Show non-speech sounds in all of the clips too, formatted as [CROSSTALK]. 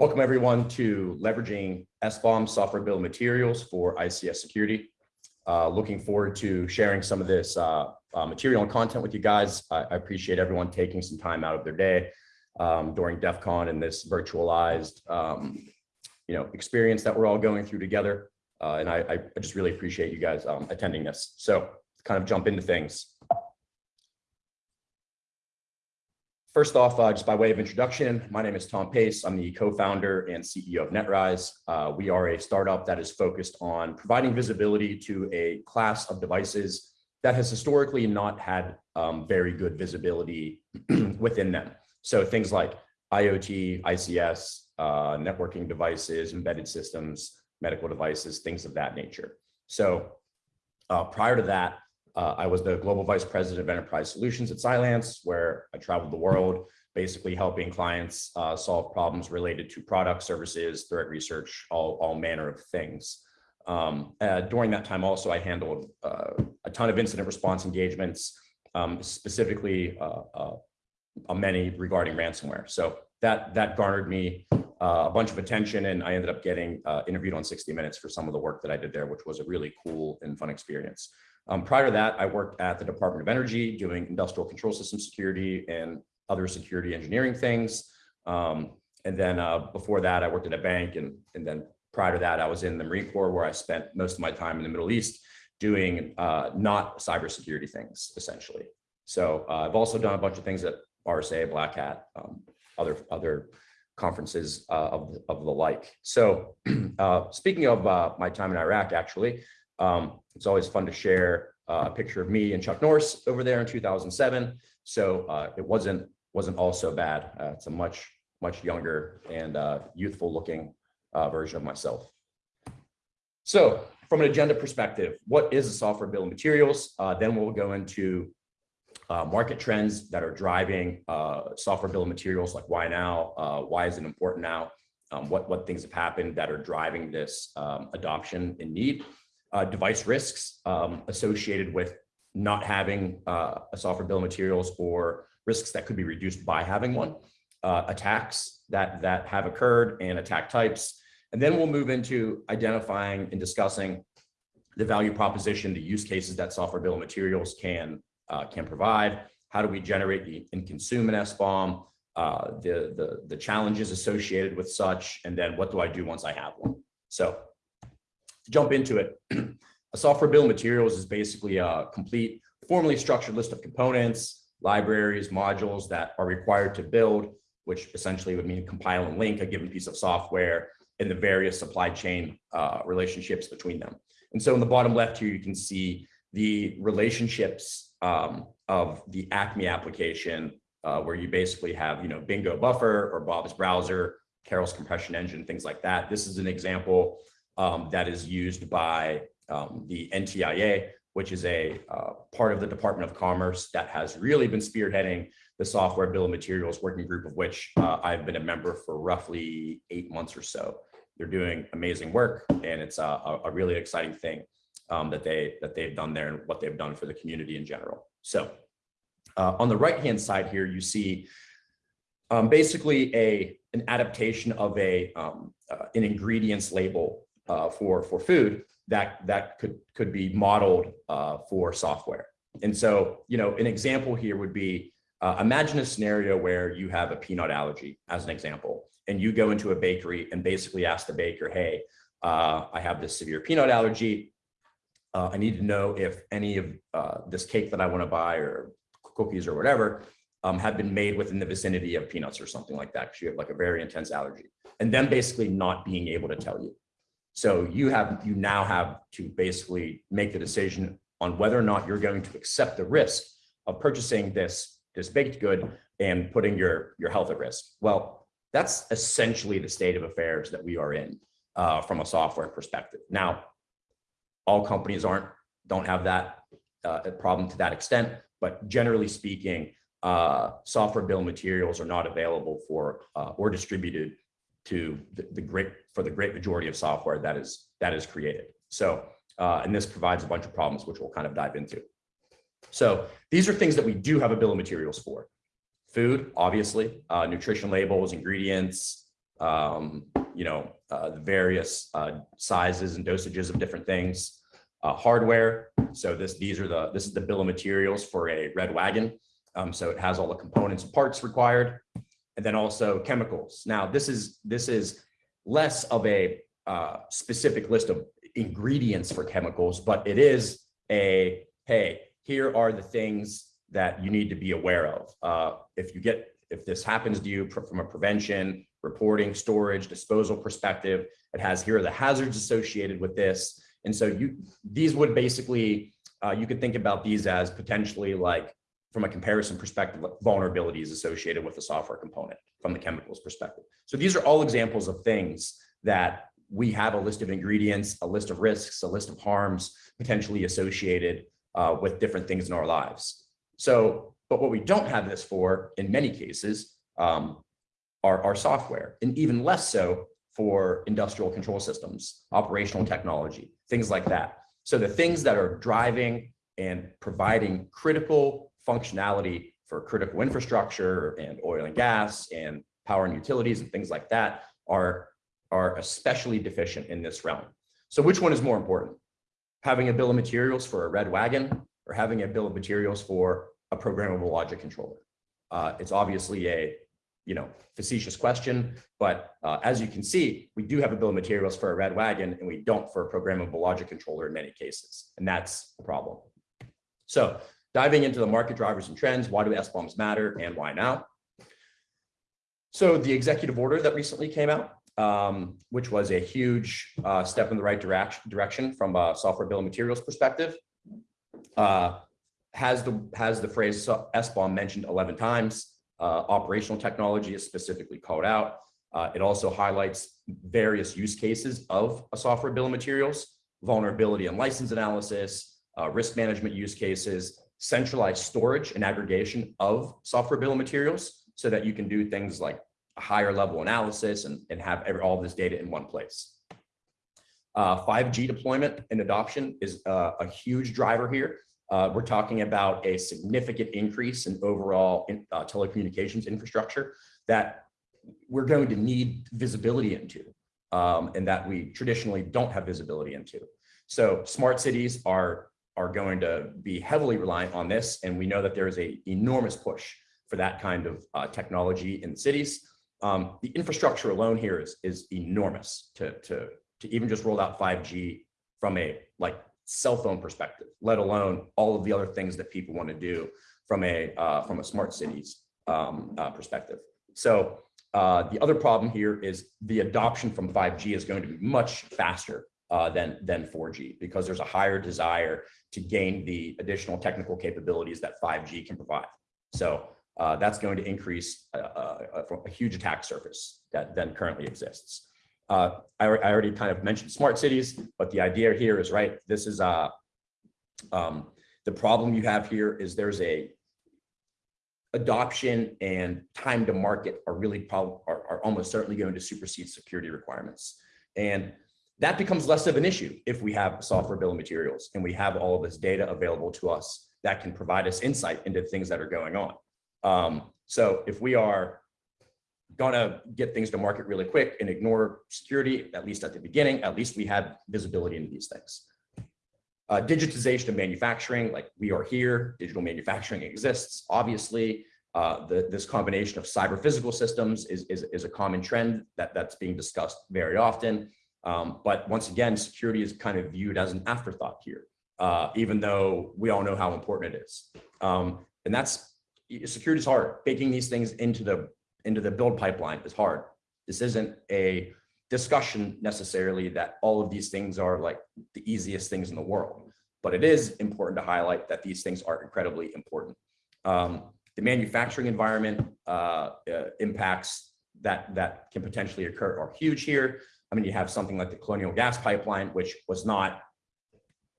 Welcome everyone to leveraging SBOM software bill materials for ICS security. Uh, looking forward to sharing some of this uh, uh, material and content with you guys. I, I, appreciate everyone taking some time out of their day um, during DEF CON and this virtualized um, you know, experience that we're all going through together. Uh, and I, I, just really appreciate you guys um, attending this. So kind of jump into things. First off, uh, just by way of introduction, my name is Tom Pace. I'm the co-founder and CEO of NetRise. Uh, we are a startup that is focused on providing visibility to a class of devices that has historically not had um, very good visibility [CLEARS THROAT] within them. So things like IoT, ICS, uh, networking devices, embedded systems, medical devices, things of that nature. So uh, prior to that, uh, I was the global vice president of enterprise solutions at Cylance, where I traveled the world, basically helping clients uh, solve problems related to product services, threat research, all, all manner of things. Um, uh, during that time also, I handled uh, a ton of incident response engagements, um, specifically uh, uh, many regarding ransomware. So that, that garnered me a bunch of attention and I ended up getting interviewed on 60 Minutes for some of the work that I did there, which was a really cool and fun experience. Um, prior to that, I worked at the Department of Energy doing industrial control system security and other security engineering things. Um, and then uh, before that, I worked at a bank. And, and then prior to that, I was in the Marine Corps where I spent most of my time in the Middle East doing uh, not cybersecurity things, essentially. So uh, I've also done a bunch of things at RSA, Black Hat, um, other, other conferences uh, of, of the like. So [CLEARS THROAT] uh, speaking of uh, my time in Iraq, actually, um, it's always fun to share uh, a picture of me and Chuck Norris over there in 2007. So uh, it wasn't wasn't all so bad. Uh, it's a much much younger and uh, youthful looking uh, version of myself. So from an agenda perspective, what is a software bill of materials? Uh, then we'll go into market trends that are driving software bill of materials, like why now? why is it important now? Um, what what things have happened that are driving this um, adoption and need? Uh, device risks um, associated with not having uh, a software bill of materials or risks that could be reduced by having one, uh, attacks that, that have occurred and attack types. And then we'll move into identifying and discussing the value proposition, the use cases that software bill of materials can, uh, can provide. How do we generate and consume an SBOM, uh, the, the, the challenges associated with such, and then what do I do once I have one? So jump into it, [CLEARS THROAT] a software bill of materials is basically a complete formally structured list of components, libraries, modules that are required to build, which essentially would mean compile and link a given piece of software in the various supply chain uh, relationships between them. And so in the bottom left here, you can see the relationships um, of the Acme application, uh, where you basically have, you know, Bingo Buffer or Bob's Browser, Carol's compression engine, things like that. This is an example um, that is used by um, the NTIA, which is a uh, part of the Department of Commerce that has really been spearheading the software bill of materials working group of which uh, I've been a member for roughly eight months or so. They're doing amazing work and it's a, a really exciting thing um, that, they, that they've done there and what they've done for the community in general. So uh, on the right-hand side here, you see um, basically a, an adaptation of a, um, uh, an ingredients label uh, for for food that that could could be modeled uh, for software. And so, you know, an example here would be uh, imagine a scenario where you have a peanut allergy, as an example, and you go into a bakery and basically ask the baker, "Hey, uh, I have this severe peanut allergy. Uh, I need to know if any of uh, this cake that I want to buy or cookies or whatever um, have been made within the vicinity of peanuts or something like that because you have like a very intense allergy and then basically not being able to tell you so you have you now have to basically make the decision on whether or not you're going to accept the risk of purchasing this this baked good and putting your your health at risk. Well, that's essentially the state of affairs that we are in uh, from a software perspective. Now, all companies aren't don't have that uh, problem to that extent, but generally speaking, uh, software bill materials are not available for uh, or distributed to the, the, great for the great majority of software that is that is created. So uh, and this provides a bunch of problems which we'll kind of dive into. So these are things that we do have a bill of materials for. Food, obviously, uh, nutrition labels, ingredients, um, you know, uh, the various uh, sizes and dosages of different things. Uh, hardware, so this, these are the, this is the bill of materials for a red wagon. Um, so it has all the components and parts required. And then also chemicals. Now, this is, this is less of a uh, specific list of ingredients for chemicals, but it is a, hey, here are the things that you need to be aware of. Uh, if you get, if this happens to you from a prevention, reporting, storage, disposal perspective, it has here are the hazards associated with this. And so you, these would basically, uh, you could think about these as potentially like from a comparison perspective, vulnerabilities associated with the software component from the chemicals perspective. So these are all examples of things that we have a list of ingredients, a list of risks, a list of harms potentially associated uh, with different things in our lives. So, but what we don't have this for in many cases um, are our software, and even less so for industrial control systems, operational technology, things like that. So the things that are driving and providing critical functionality for critical infrastructure and oil and gas and power and utilities and things like that are, are especially deficient in this realm. So which one is more important? Having a bill of materials for a red wagon or having a bill of materials for a programmable logic controller? Uh, it's obviously a you know, facetious question, but uh, as you can see, we do have a bill of materials for a red wagon and we don't for a programmable logic controller in many cases. And that's a problem. So diving into the market drivers and trends, why do SBOMs matter and why now? So the executive order that recently came out, um, which was a huge uh, step in the right direction, direction from a software bill of materials perspective, uh, has the has the phrase SBOM mentioned 11 times. Uh, operational technology is specifically called out. Uh, it also highlights various use cases of a software bill of materials, vulnerability and license analysis, uh, risk management use cases, centralized storage and aggregation of software bill of materials so that you can do things like a higher level analysis and, and have every, all this data in one place. 5G uh, deployment and adoption is uh, a huge driver here. Uh, we're talking about a significant increase in overall in, uh, telecommunications infrastructure that we're going to need visibility into um, and that we traditionally don't have visibility into. So smart cities are, are going to be heavily reliant on this. And we know that there is a enormous push for that kind of uh, technology in cities. Um, the infrastructure alone here is, is enormous to, to, to even just roll out 5G from a like cell phone perspective, let alone all of the other things that people want to do from a uh, from a smart cities um, uh, perspective. So uh, the other problem here is the adoption from 5G is going to be much faster uh, than than 4G because there's a higher desire to gain the additional technical capabilities that 5G can provide. So uh, that's going to increase a, a, a huge attack surface that then currently exists. Uh, I, I, already kind of mentioned smart cities, but the idea here is right. This is uh, um, the problem you have here is there's a adoption and time to market are really are, are almost certainly going to supersede security requirements. And that becomes less of an issue if we have software bill of materials and we have all of this data available to us that can provide us insight into things that are going on. Um, so if we are gonna get things to market really quick and ignore security, at least at the beginning, at least we have visibility into these things. Uh, digitization of manufacturing, like we are here, digital manufacturing exists, obviously. Uh, the, this combination of cyber physical systems is, is, is a common trend that, that's being discussed very often. Um, but once again, security is kind of viewed as an afterthought here, uh, even though we all know how important it is. Um, and that's security is hard. Baking these things into the into the build pipeline is hard. This isn't a discussion necessarily that all of these things are like the easiest things in the world, but it is important to highlight that these things are incredibly important. Um, the manufacturing environment uh, uh, impacts that that can potentially occur are huge here. I mean, you have something like the Colonial Gas Pipeline, which was not,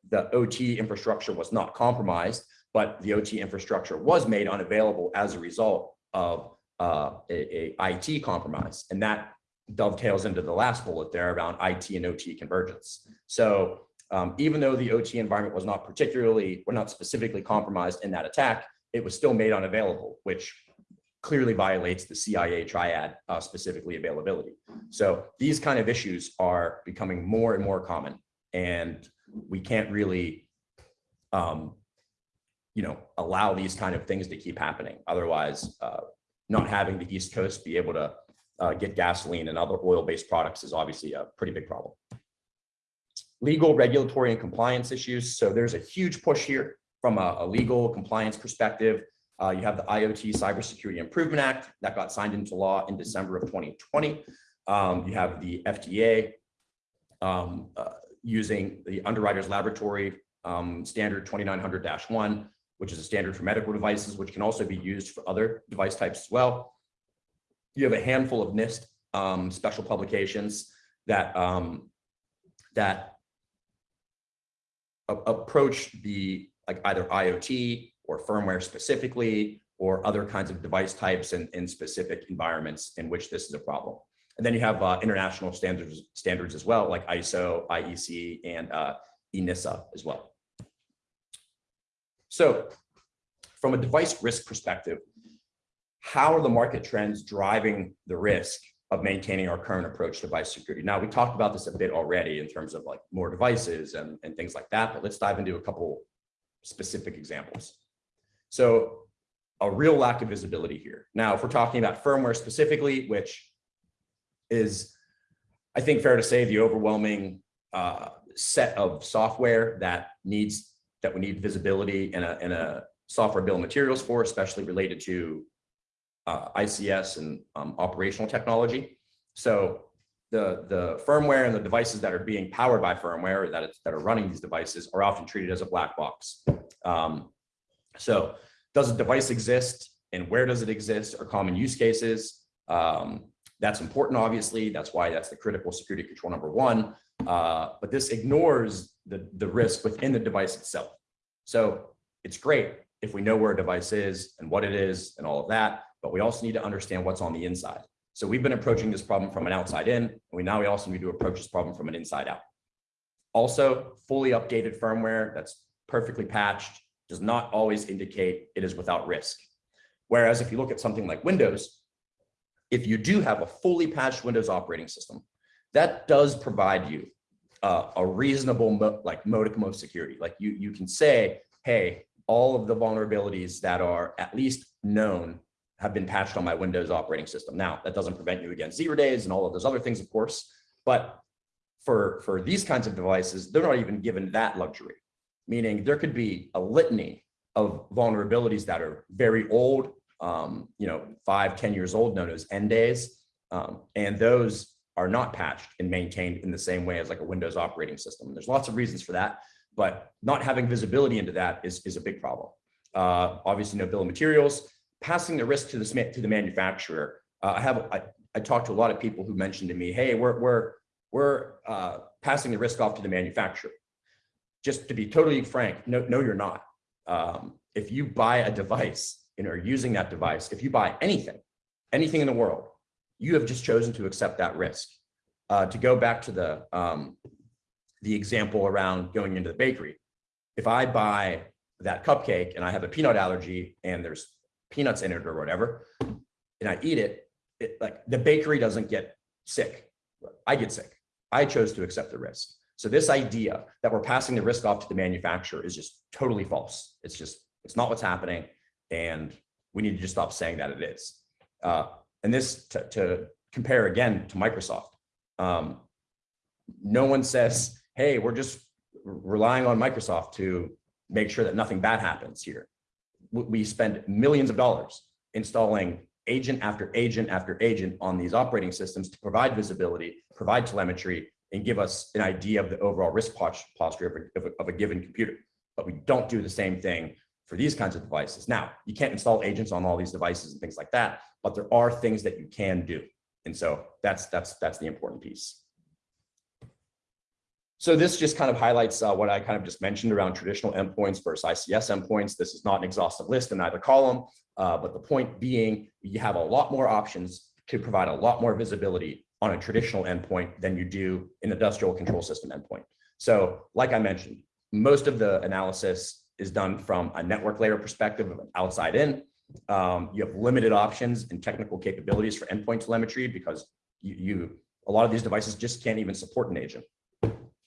the OT infrastructure was not compromised, but the OT infrastructure was made unavailable as a result of uh, a, a IT compromise. And that dovetails into the last bullet there around IT and OT convergence. So um, even though the OT environment was not particularly, or not specifically compromised in that attack, it was still made unavailable, which clearly violates the CIA triad, uh, specifically availability. So these kind of issues are becoming more and more common and we can't really, um, you know, allow these kind of things to keep happening. Otherwise, uh, not having the East Coast be able to uh, get gasoline and other oil-based products is obviously a pretty big problem. Legal, regulatory, and compliance issues. So there's a huge push here from a, a legal compliance perspective. Uh, you have the IoT Cybersecurity Improvement Act that got signed into law in December of 2020. Um, you have the FDA um, uh, using the Underwriters Laboratory um, Standard 2900-1, which is a standard for medical devices, which can also be used for other device types as well. You have a handful of NIST um, special publications that um, that approach the like either IoT or firmware specifically or other kinds of device types and in specific environments in which this is a problem. And then you have uh, international standards standards as well, like ISO, IEC, and uh, ENISA as well. So from a device risk perspective, how are the market trends driving the risk of maintaining our current approach to device security? Now, we talked about this a bit already in terms of like more devices and, and things like that, but let's dive into a couple specific examples. So a real lack of visibility here. Now, if we're talking about firmware specifically, which is, I think fair to say, the overwhelming uh, set of software that needs that we need visibility in a, in a software bill of materials for, especially related to uh, ICS and um, operational technology. So the, the firmware and the devices that are being powered by firmware that, that are running these devices are often treated as a black box. Um, so does a device exist and where does it exist are common use cases. Um, that's important, obviously. That's why that's the critical security control number one. Uh, but this ignores the, the risk within the device itself. So it's great if we know where a device is and what it is and all of that, but we also need to understand what's on the inside. So we've been approaching this problem from an outside in, and we now we also need to approach this problem from an inside out. Also, fully updated firmware that's perfectly patched does not always indicate it is without risk. Whereas if you look at something like Windows, if you do have a fully patched Windows operating system, that does provide you uh, a reasonable mo like modicum of security. Like you, you can say, hey, all of the vulnerabilities that are at least known have been patched on my Windows operating system. Now, that doesn't prevent you against zero days and all of those other things, of course, but for, for these kinds of devices, they're not even given that luxury, meaning there could be a litany of vulnerabilities that are very old, um, you know, five, ten years old, known as n-days. Um, and those are not patched and maintained in the same way as like a Windows operating system. And there's lots of reasons for that, but not having visibility into that is, is a big problem. Uh, obviously, no bill of materials, passing the risk to the, to the manufacturer. Uh, I have, I, I talked to a lot of people who mentioned to me, hey, we're, we're, we're uh, passing the risk off to the manufacturer. Just to be totally frank, no, no, you're not. Um, if you buy a device and are using that device, if you buy anything, anything in the world, you have just chosen to accept that risk. Uh, to go back to the, um, the example around going into the bakery, if I buy that cupcake and I have a peanut allergy and there's peanuts in it or whatever, and I eat it, it like the bakery doesn't get sick. I get sick. I chose to accept the risk. So this idea that we're passing the risk off to the manufacturer is just totally false. It's just, it's not what's happening. And we need to just stop saying that it is. Uh, and this to, to, compare again to Microsoft. Um, no one says, hey, we're just relying on Microsoft to make sure that nothing bad happens here. We spend millions of dollars installing agent after agent after agent on these operating systems to provide visibility, provide telemetry, and give us an idea of the overall risk posture of a, of a, given computer. But we don't do the same thing for these kinds of devices. Now, you can't install agents on all these devices and things like that, but there are things that you can do. And so that's that's that's the important piece. So this just kind of highlights uh, what I kind of just mentioned around traditional endpoints versus ICS endpoints. This is not an exhaustive list in either column, uh, but the point being you have a lot more options to provide a lot more visibility on a traditional endpoint than you do an industrial control system endpoint. So like I mentioned, most of the analysis is done from a network layer perspective of outside in. Um, you have limited options and technical capabilities for endpoint telemetry because you, you a lot of these devices just can't even support an agent.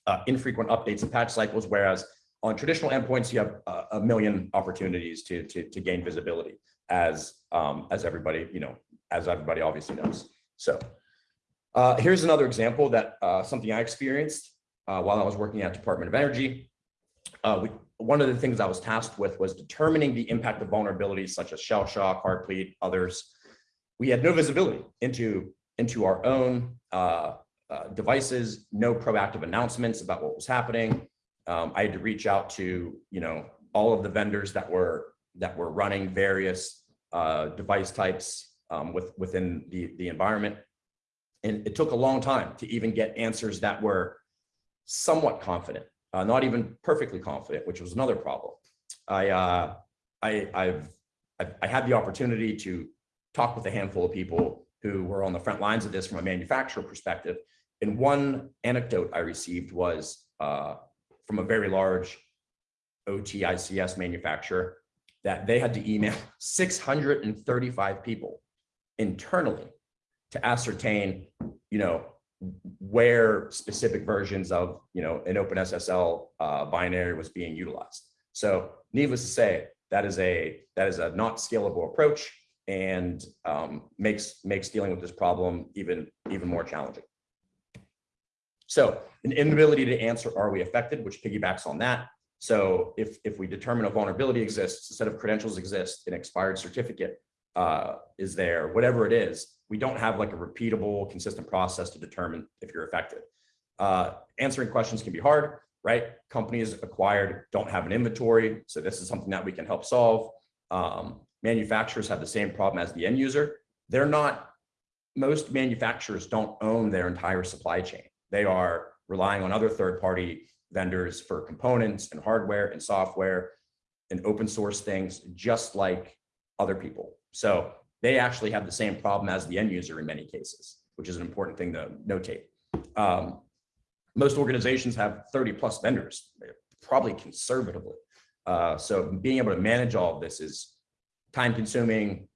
Uh, infrequent updates and patch cycles, whereas on traditional endpoints, you have a, a million opportunities to, to, to gain visibility as, um, as everybody, you know, as everybody obviously knows. So uh, here's another example that uh, something I experienced uh, while I was working at Department of Energy. Uh, we, one of the things I was tasked with was determining the impact of vulnerabilities such as shell shock, Heartbleed, others. We had no visibility into, into our own uh, uh, devices, no proactive announcements about what was happening. Um, I had to reach out to, you know, all of the vendors that were that were running various device types um, with, within the, the environment. And it took a long time to even get answers that were somewhat confident, uh, not even perfectly confident, which was another problem. I, uh, I, I've, I've, I had the opportunity to talk with a handful of people who were on the front lines of this from a manufacturer perspective. And one anecdote I received was uh, from a very large OTICS manufacturer that they had to email [LAUGHS] 635 people internally to ascertain, you know, where specific versions of, you know, an OpenSSL uh, binary was being utilized. So needless to say, that is a that is a not scalable approach and um, makes makes dealing with this problem even even more challenging. So an inability to answer, are we affected, which piggybacks on that. So if, if we determine a vulnerability exists, a set of credentials exist, an expired certificate uh, is there, whatever it is, we don't have like a repeatable, consistent process to determine if you're affected. Uh, answering questions can be hard, right? Companies acquired don't have an inventory. So this is something that we can help solve. Um, manufacturers have the same problem as the end user. They're not, most manufacturers don't own their entire supply chain. They are relying on other third-party vendors for components and hardware and software and open source things, just like other people. So they actually have the same problem as the end user in many cases, which is an important thing to notate. Um, most organizations have 30 plus vendors, probably conservatively. Uh, so being able to manage all of this is time consuming,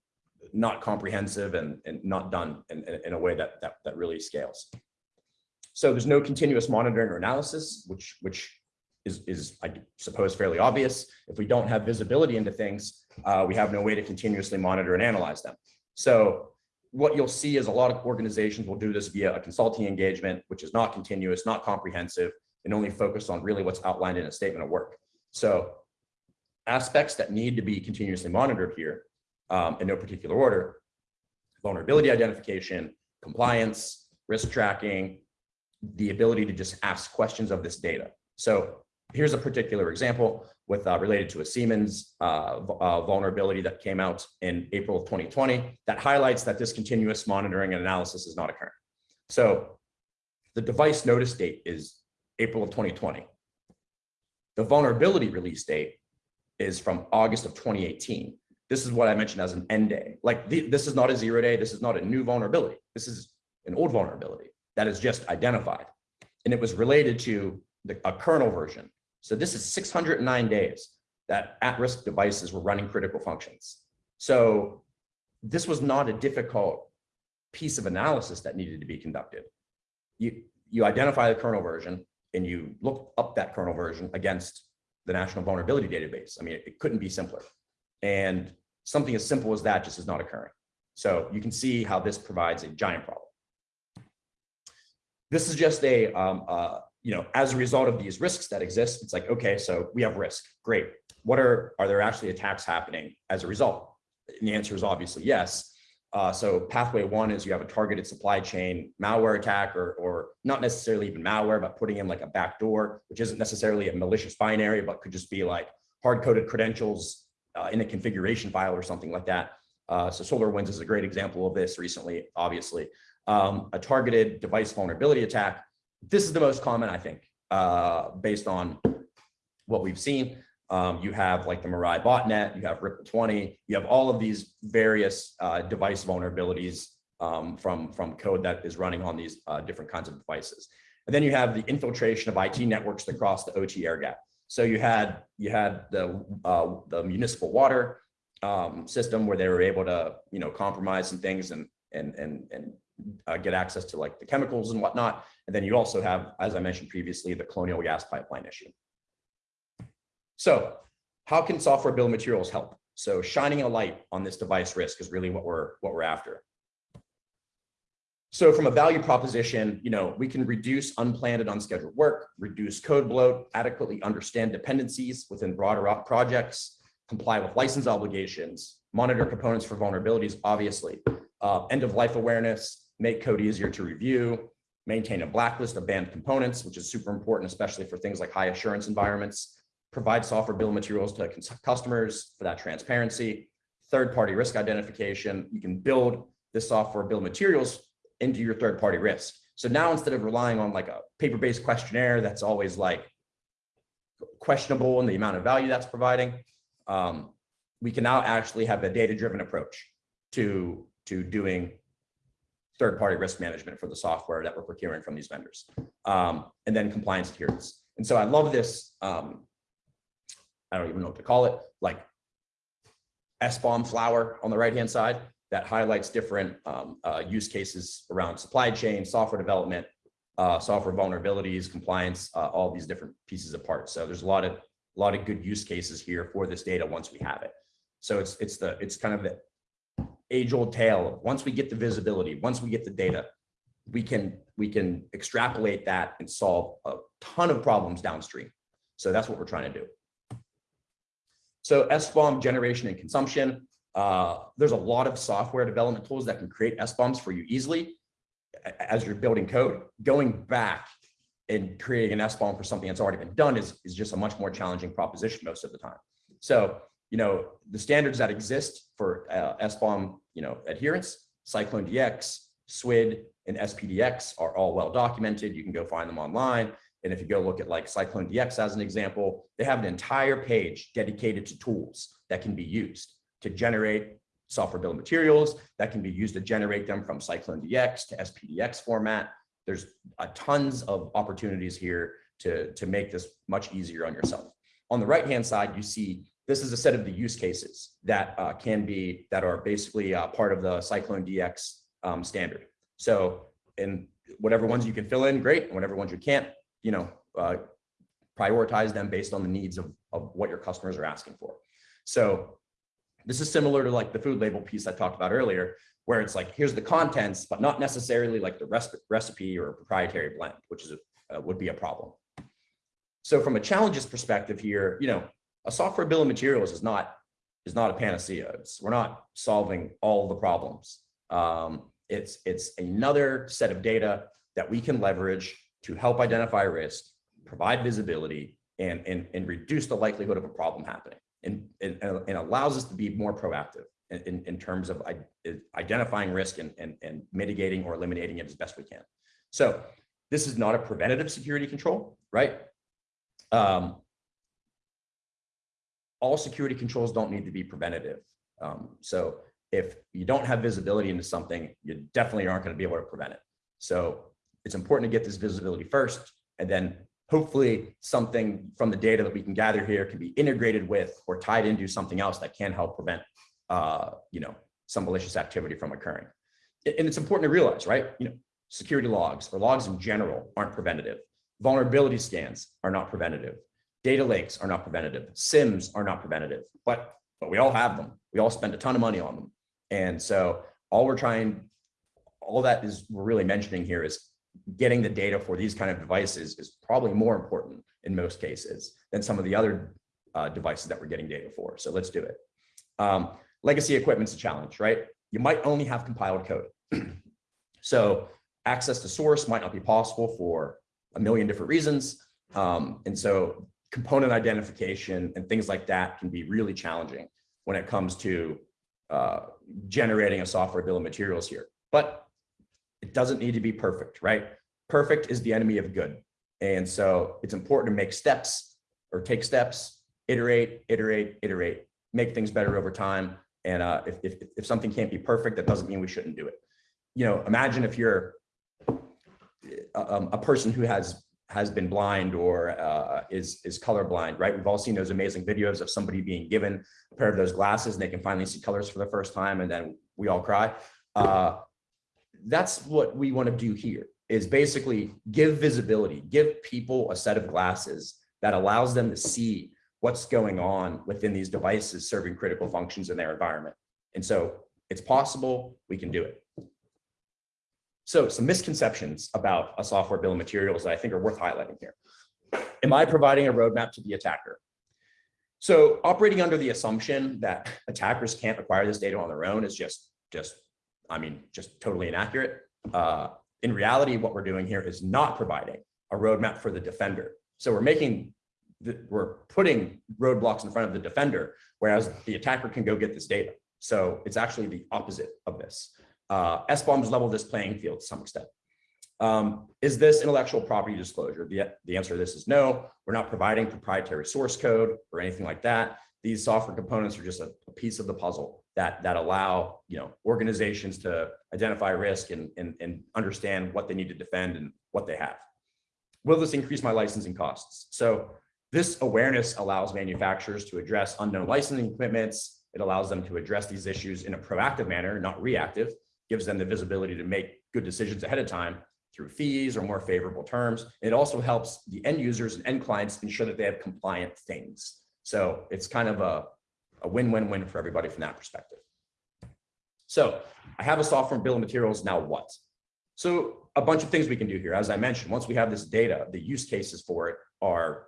not comprehensive and, and not done in, in, in a way that, that, that really scales. So there's no continuous monitoring or analysis, which, which is, is, I suppose, fairly obvious. If we don't have visibility into things, uh, we have no way to continuously monitor and analyze them. So what you'll see is a lot of organizations will do this via a consulting engagement, which is not continuous, not comprehensive, and only focused on really what's outlined in a statement of work. So aspects that need to be continuously monitored here um, in no particular order, vulnerability identification, compliance, risk tracking, the ability to just ask questions of this data. So here's a particular example with uh, related to a Siemens uh, uh, vulnerability that came out in April of 2020 that highlights that this continuous monitoring and analysis is not occurring. So the device notice date is April of 2020. The vulnerability release date is from August of 2018. This is what I mentioned as an n-day. Like the, this is not a zero day. This is not a new vulnerability. This is an old vulnerability that is just identified. And it was related to the, a kernel version. So this is 609 days that at-risk devices were running critical functions. So this was not a difficult piece of analysis that needed to be conducted. You, you identify the kernel version and you look up that kernel version against the National Vulnerability Database. I mean, it, it couldn't be simpler. And something as simple as that just is not occurring. So you can see how this provides a giant problem. This is just a, um, uh, you know, as a result of these risks that exist, it's like, okay, so we have risk, great. What are, are there actually attacks happening as a result? And the answer is obviously yes. Uh, so pathway one is you have a targeted supply chain malware attack or, or not necessarily even malware, but putting in like a backdoor, which isn't necessarily a malicious binary, but could just be like hard-coded credentials uh, in a configuration file or something like that. Uh, so SolarWinds is a great example of this recently, obviously um, a targeted device vulnerability attack. This is the most common, I think, uh, based on what we've seen. Um, you have like the Mirai botnet, you have Ripple20, you have all of these various uh, device vulnerabilities um, from, from code that is running on these uh, different kinds of devices. And then you have the infiltration of IT networks across the OT air gap. So you had you had the uh, the municipal water um, system where they were able to you know compromise some things and and and and uh, get access to like the chemicals and whatnot. And then you also have, as I mentioned previously, the colonial gas pipeline issue. So how can software bill materials help? So shining a light on this device risk is really what we're what we're after. So from a value proposition, you know, we can reduce unplanned and unscheduled work, reduce code bloat, adequately understand dependencies within broader projects, comply with license obligations, monitor components for vulnerabilities, obviously, uh, end of life awareness, make code easier to review, maintain a blacklist of banned components, which is super important, especially for things like high assurance environments, provide software bill materials to customers for that transparency, third-party risk identification. You can build this software bill materials into your third-party risk. So now instead of relying on like a paper-based questionnaire that's always like questionable in the amount of value that's providing, um, we can now actually have a data-driven approach to, to doing third-party risk management for the software that we're procuring from these vendors. Um, and then compliance adherence. And so I love this, um, I don't even know what to call it, like SBOM flower on the right-hand side that highlights different um, uh, use cases around supply chain, software development, uh, software vulnerabilities, compliance, uh, all these different pieces of parts. So there's a lot of a lot of good use cases here for this data once we have it. So it's it's the it's kind of the age old tale. Once we get the visibility, once we get the data, we can we can extrapolate that and solve a ton of problems downstream. So that's what we're trying to do. So SBOM generation and consumption. Uh, there's a lot of software development tools that can create SBOMs for you easily as you're building code. Going back and creating an SBOM for something that's already been done is, is just a much more challenging proposition most of the time. So, you know, the standards that exist for uh, SBOM, you know, adherence, CycloneDX, SWID, and SPDX are all well documented. You can go find them online. And if you go look at like CycloneDX as an example, they have an entire page dedicated to tools that can be used to generate software bill of materials that can be used to generate them from CycloneDX to SPDX format. There's a tons of opportunities here to, to make this much easier on yourself. On the right-hand side, you see this is a set of the use cases that uh, can be, that are basically uh, part of the CycloneDX um, standard. So in whatever ones you can fill in, great. And whatever ones you can't, you know, uh, prioritize them based on the needs of, of what your customers are asking for. So this is similar to like the food label piece I talked about earlier, where it's like, here's the contents, but not necessarily like the recipe or proprietary blend, which is a, uh, would be a problem. So from a challenges perspective here, you know, a software bill of materials is not is not a panacea. It's, we're not solving all the problems. Um, it's it's another set of data that we can leverage to help identify risk, provide visibility, and and and reduce the likelihood of a problem happening, and and, and allows us to be more proactive in, in terms of identifying risk and, and, and mitigating or eliminating it as best we can. So this is not a preventative security control, right? Um, all security controls don't need to be preventative. Um, so if you don't have visibility into something, you definitely aren't going to be able to prevent it. So it's important to get this visibility first, and then hopefully something from the data that we can gather here can be integrated with or tied into something else that can help prevent uh, you know, some malicious activity from occurring. And it's important to realize, right? You know, security logs or logs in general aren't preventative. Vulnerability scans are not preventative. Data lakes are not preventative. SIEMs are not preventative, but, but we all have them. We all spend a ton of money on them. And so all we're trying, all that is we're really mentioning here is getting the data for these kind of devices is probably more important in most cases than some of the other uh, devices that we're getting data for. So let's do it. Um, legacy equipment's a challenge, right? You might only have compiled code. [CLEARS THROAT] so access to source might not be possible for a million different reasons. Um, and so component identification and things like that can be really challenging when it comes to uh, generating a software bill of materials here. But it doesn't need to be perfect, right? Perfect is the enemy of good. And so it's important to make steps or take steps, iterate, iterate, iterate, make things better over time. And uh, if, if, if something can't be perfect, that doesn't mean we shouldn't do it. You know, imagine if you're uh, um, a person who has has been blind or uh, is is colorblind, right? We've all seen those amazing videos of somebody being given a pair of those glasses and they can finally see colors for the first time, and then we all cry. Uh, that's what we want to do here is basically give visibility, give people a set of glasses that allows them to see what's going on within these devices serving critical functions in their environment. And so it's possible we can do it. So some misconceptions about a software bill of materials that I think are worth highlighting here. Am I providing a roadmap to the attacker? So operating under the assumption that attackers can't acquire this data on their own is just, just, I mean, just totally inaccurate. Uh, in reality, what we're doing here is not providing a roadmap for the defender. So we're making, the, we're putting roadblocks in front of the defender, whereas the attacker can go get this data. So it's actually the opposite of this. Uh, SBOMs level this playing field to some extent. Um, is this intellectual property disclosure? The, the answer to this is no. We're not providing proprietary source code or anything like that. These software components are just a, a piece of the puzzle that, that allow you know, organizations to identify risk and, and, and understand what they need to defend and what they have. Will this increase my licensing costs? So this awareness allows manufacturers to address unknown licensing commitments. It allows them to address these issues in a proactive manner, not reactive, gives them the visibility to make good decisions ahead of time through fees or more favorable terms. It also helps the end users and end clients ensure that they have compliant things. So it's kind of a, win-win-win for everybody from that perspective. So I have a software bill of materials, now what? So a bunch of things we can do here. As I mentioned, once we have this data, the use cases for it are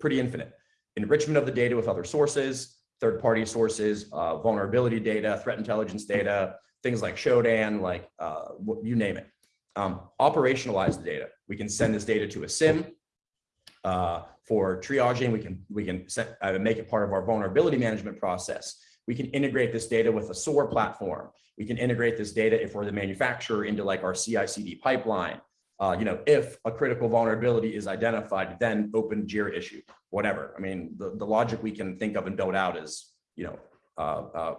pretty infinite. Enrichment of the data with other sources, third-party sources, uh, vulnerability data, threat intelligence data, things like Shodan, like uh, you name it. Um, operationalize the data. We can send this data to a SIEM uh, for triaging. We can we can set, uh, make it part of our vulnerability management process. We can integrate this data with a SOAR platform. We can integrate this data if we're the manufacturer into like our CI/CD pipeline. Uh, you know, if a critical vulnerability is identified, then open JIRA issue, whatever. I mean, the, the logic we can think of and build out is, you know, uh, uh,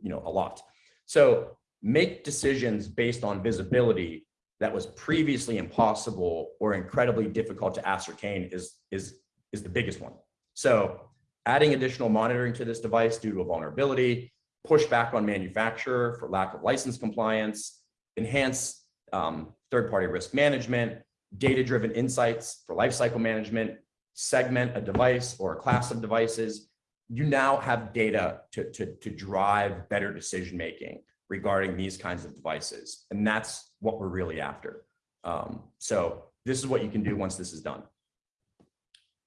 you know, a lot. So make decisions based on visibility that was previously impossible or incredibly difficult to ascertain is, is, is the biggest one. So adding additional monitoring to this device due to a vulnerability, push back on manufacturer for lack of license compliance, enhance um, third-party risk management, data-driven insights for lifecycle management, segment a device or a class of devices, you now have data to, to, to drive better decision-making regarding these kinds of devices. And that's what we're really after. Um, so this is what you can do once this is done.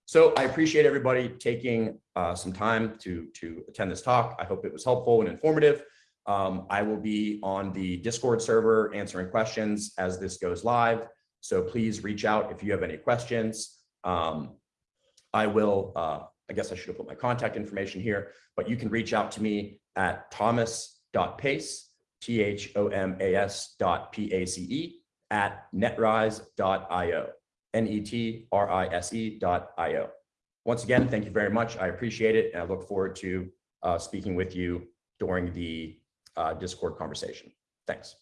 So I appreciate everybody taking uh, some time to, to attend this talk. I hope it was helpful and informative. Um, I will be on the Discord server answering questions as this goes live. So please reach out if you have any questions. Um, I will, uh, I guess I should have put my contact information here, but you can reach out to me at thomas.pace T-H-O-M-A-S dot P-A-C-E at netrise.io, N-E-T-R-I-S-E dot I-O. Once again, thank you very much. I appreciate it. And I look forward to uh, speaking with you during the uh, Discord conversation. Thanks.